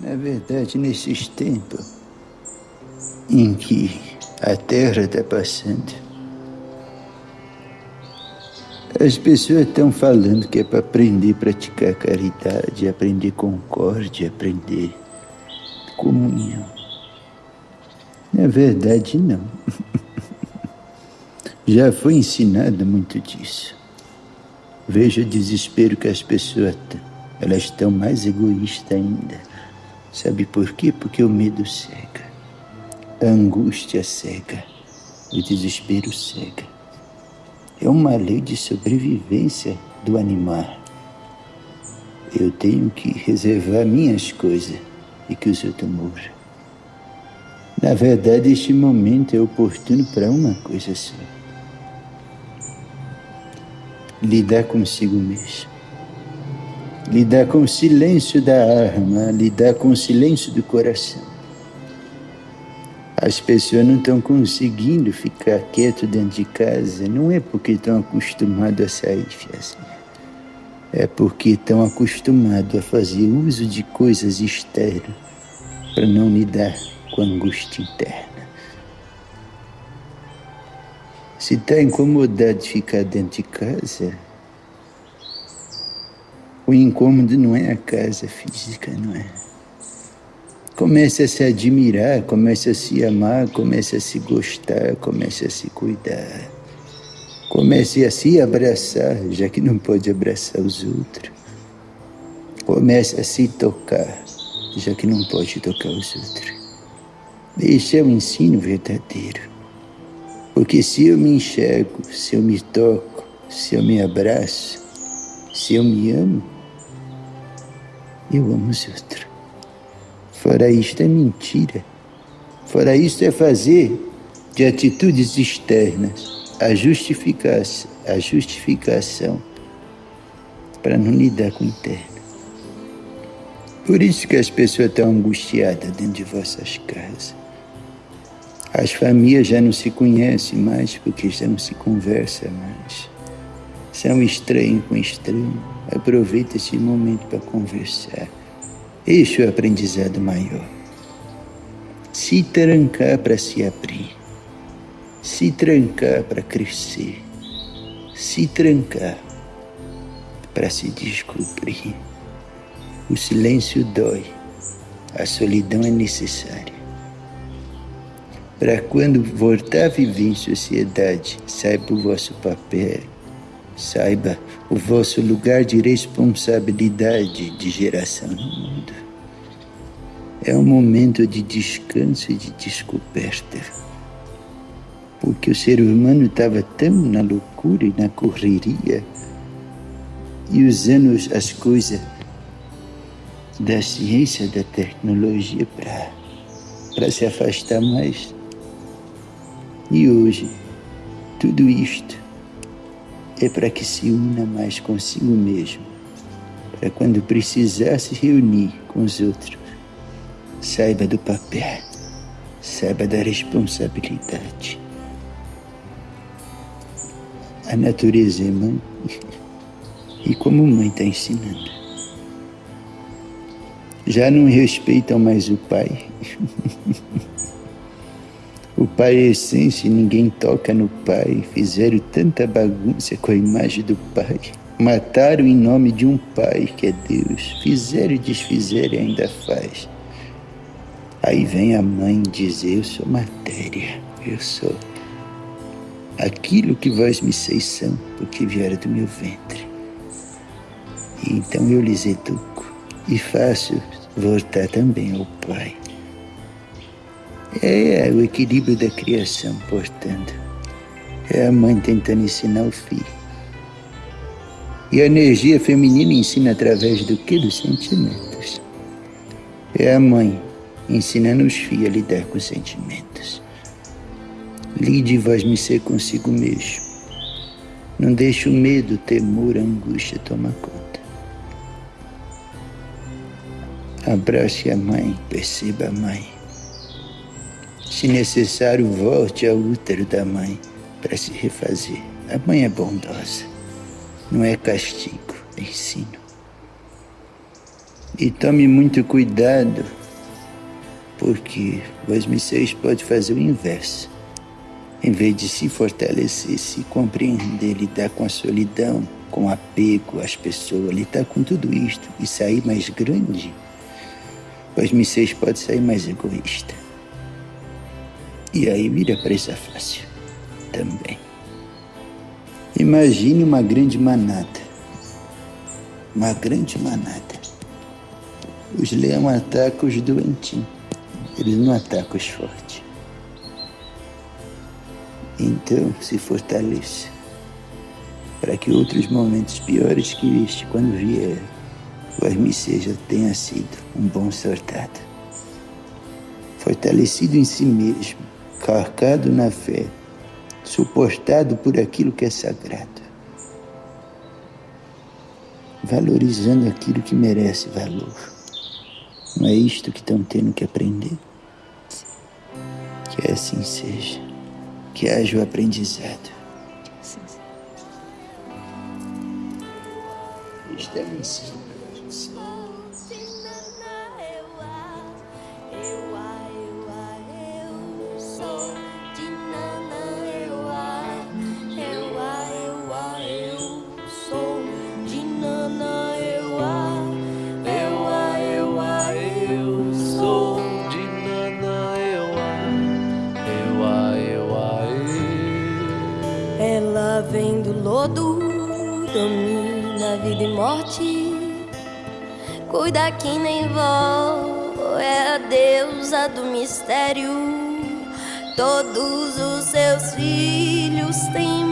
Na verdade, nesses tempos em que a Terra está passando, as pessoas estão falando que é para aprender a praticar caridade, aprender concórdia, aprender comunhão. Na verdade, não. Já foi ensinado muito disso. Veja o desespero que as pessoas têm. Elas estão mais egoístas ainda. Sabe por quê? Porque o medo cega. A angústia cega. O desespero cega. É uma lei de sobrevivência do animal. Eu tenho que reservar minhas coisas e que os outros morram. Na verdade, este momento é oportuno para uma coisa só lidar consigo mesmo. Lidar com o silêncio da alma, lidar com o silêncio do coração. As pessoas não estão conseguindo ficar quieto dentro de casa, não é porque estão acostumados a sair, assim. É porque estão acostumados a fazer uso de coisas externas para não lidar com a angústia interna. Se está incomodado de ficar dentro de casa, o incômodo não é a casa física, não é? Comece a se admirar, comece a se amar, comece a se gostar, comece a se cuidar. Comece a se abraçar, já que não pode abraçar os outros. Comece a se tocar, já que não pode tocar os outros. Este é o ensino verdadeiro. Porque se eu me enxergo, se eu me toco, se eu me abraço, se eu me amo, eu amo os outros. Fora isto é mentira. Fora isto é fazer de atitudes externas a justificação, a justificação para não lidar com o interno. Por isso que as pessoas estão angustiadas dentro de vossas casas. As famílias já não se conhecem mais porque já não se conversa mais. São estranho com estranho. Aproveita esse momento para conversar. Este é o aprendizado maior. Se trancar para se abrir. Se trancar para crescer. Se trancar para se descobrir. O silêncio dói. A solidão é necessária para quando voltar a viver em sociedade, saiba o vosso papel, saiba o vosso lugar de responsabilidade de geração no mundo. É um momento de descanso e de descoberta. Porque o ser humano estava tão na loucura e na correria e usando as coisas da ciência, da tecnologia para se afastar mais e hoje, tudo isto é para que se una mais consigo mesmo, para quando precisar se reunir com os outros, saiba do papel, saiba da responsabilidade. A natureza é mãe, e como mãe está ensinando. Já não respeitam mais o pai. O Pai é essência e ninguém toca no Pai. Fizeram tanta bagunça com a imagem do Pai. Mataram em nome de um Pai que é Deus. Fizeram e desfizeram e ainda faz. Aí vem a mãe dizer: Eu sou matéria, eu sou aquilo que vós me seis são, porque vieram do meu ventre. E então eu lhes educo e faço voltar também ao Pai. É, é o equilíbrio da criação, portanto. É a mãe tentando ensinar o filho. E a energia feminina ensina através do que? Dos sentimentos. É a mãe ensinando os filhos a lidar com os sentimentos. Lide vós me ser consigo mesmo. Não deixe o medo, o temor, a angústia tomar conta. Abrace a mãe, perceba a mãe. Se necessário, volte ao útero da mãe para se refazer. A mãe é bondosa, não é castigo, é ensino. E tome muito cuidado, porque vós missões pode fazer o inverso. Em vez de se fortalecer, se compreender, lidar com a solidão, com apego às pessoas, lidar com tudo isto e sair mais grande, vós missões pode sair mais egoísta. E aí vira presa fácil também. Imagine uma grande manada. Uma grande manada. Os leões atacam os doentinhos. Eles não atacam os fortes. Então, se fortaleça para que outros momentos piores que este, quando vier, vós me seja tenha sido um bom sortado. Fortalecido em si mesmo, carcado na fé, suportado por aquilo que é sagrado, valorizando aquilo que merece valor. Não é isto que estão tendo que aprender? Que assim seja, que haja o aprendizado. Isto é um ensino domina vida e morte. Cuida que nem vó, é a deusa do mistério. Todos os seus filhos têm